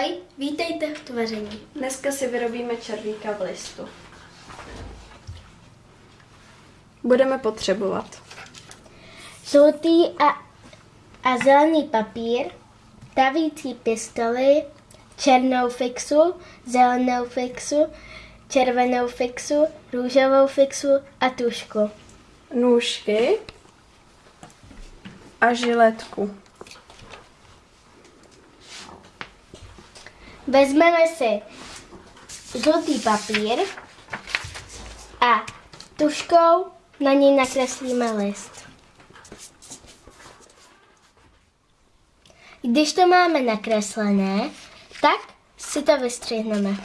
Ahoj, vítejte v tvoření. Dneska si vyrobíme červíka v listu. Budeme potřebovat Žlutý a, a zelený papír, tavící pistoli, černou fixu, zelenou fixu, červenou fixu, růžovou fixu a tušku. nůžky a žiletku. Vezmeme si žlutý papír a tuškou na něj nakreslíme list. Když to máme nakreslené, tak si to vystřihneme.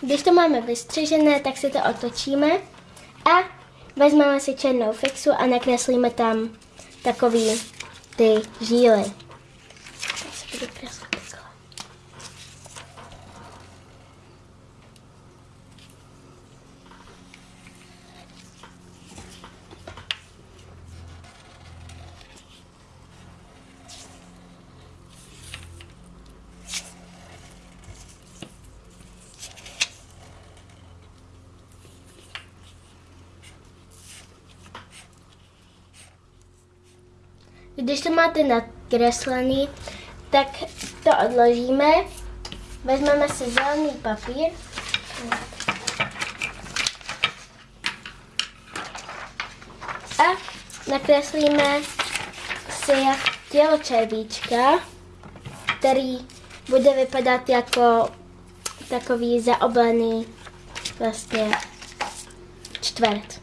Když to máme vystřižené, tak si to otočíme a vezmeme si černou fixu a nakreslíme tam takový ty žíly. Tak se budu kreslit takhle. Když to máte nakreslený, tak to odložíme. Vezmeme si zelený papír. A nakreslíme si tělo červíčka, který bude vypadat jako takový zaoblený vlastně čtvrt.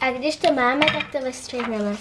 A když to máme, tak to vystřihneme.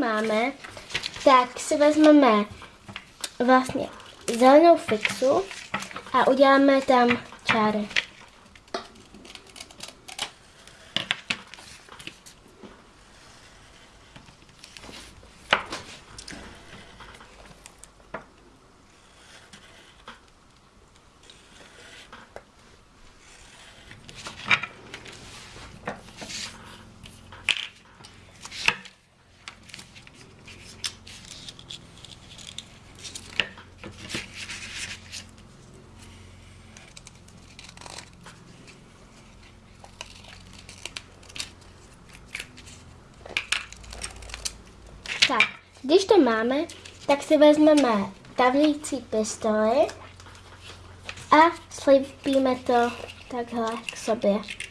Máme, tak si vezmeme vlastně zelenou fixu a uděláme tam čáry. Tak, když to máme, tak si vezmeme tavlící pistoli a slípíme to takhle k sobě.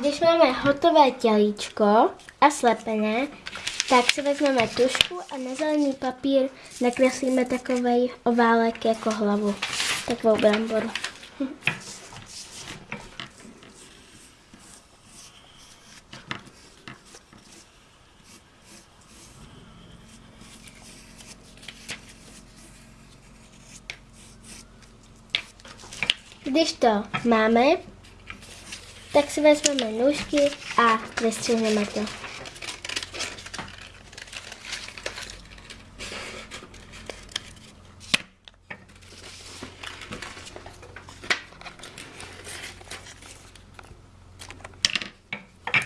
Když máme hotové tělíčko a slepené, tak si vezmeme tušku a na zelený papír nakreslíme takový oválek jako hlavu. Takovou bramboru. Když to máme, tak si vezmeme nůžky a vystřihneme to.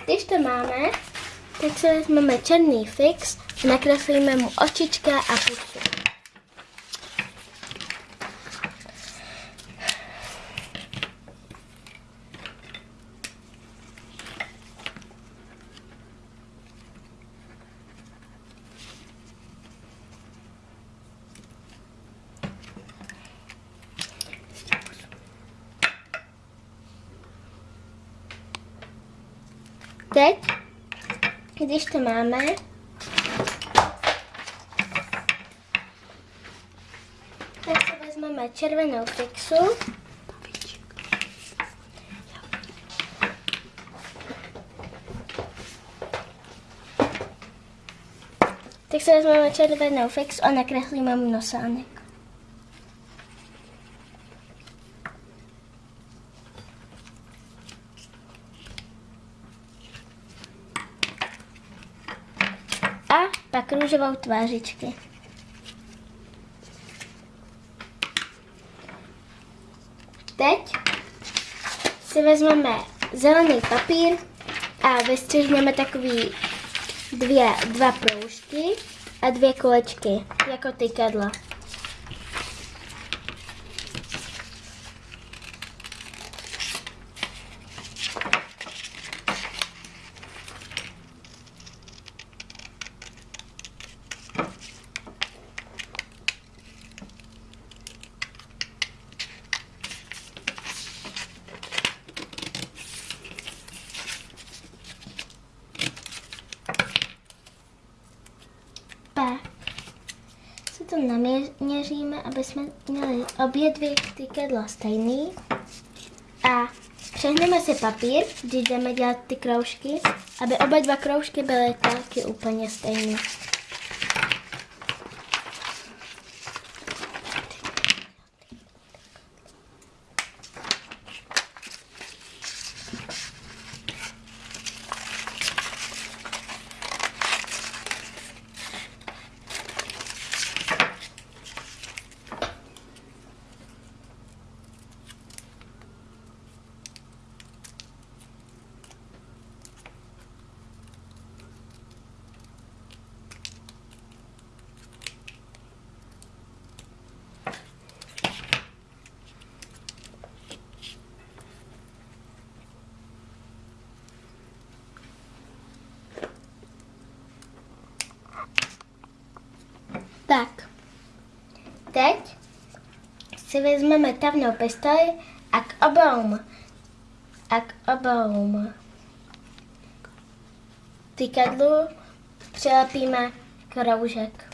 Když to máme, tak si vezmeme černý fix nakreslíme mu očička a pusu. Teď, když to máme, tak si vezmeme červenou fixu. Tak si vezmeme červenou fixu a nakreslíme mu nosánek. a pak růžovou tvářičky. Teď si vezmeme zelený papír a vystřihneme takový dvě, dva proužky a dvě kolečky, jako tykadla. Pak si to naměříme, aby jsme měli obě dvě tykadla stejný. A přehneme si papír, když jdeme dělat ty kroužky, aby oba dva kroužky byly taky úplně stejné. Tak, teď si vezmeme tavnou pistoli a k obou, a k obou tykadlu přilepíme kroužek.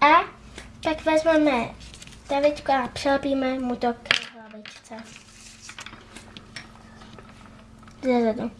A pak vezmeme tavičku a přilepíme mu to k hlavičce. Zezadu.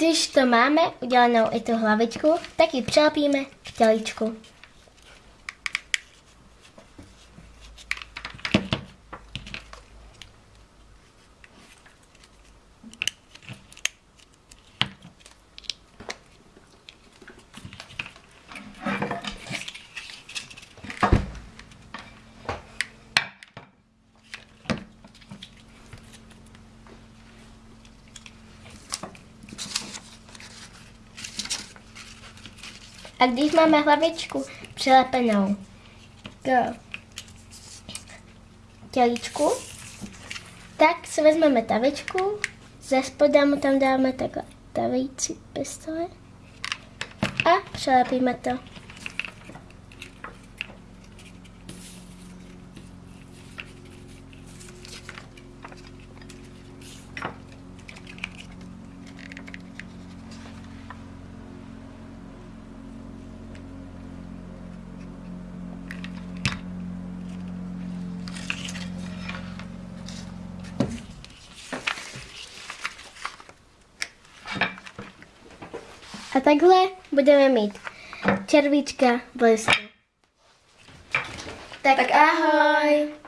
Když to máme udělanou i tu hlavičku, tak ji přilepíme k těličku. A když máme hlavičku přilepenou k tělíčku, tak si vezmeme tavičku, ze spoda mu tam dáme takhle tavící pistole a přilepíme to. A takhle budeme mít červíčka v. Tak, Tak ahoj!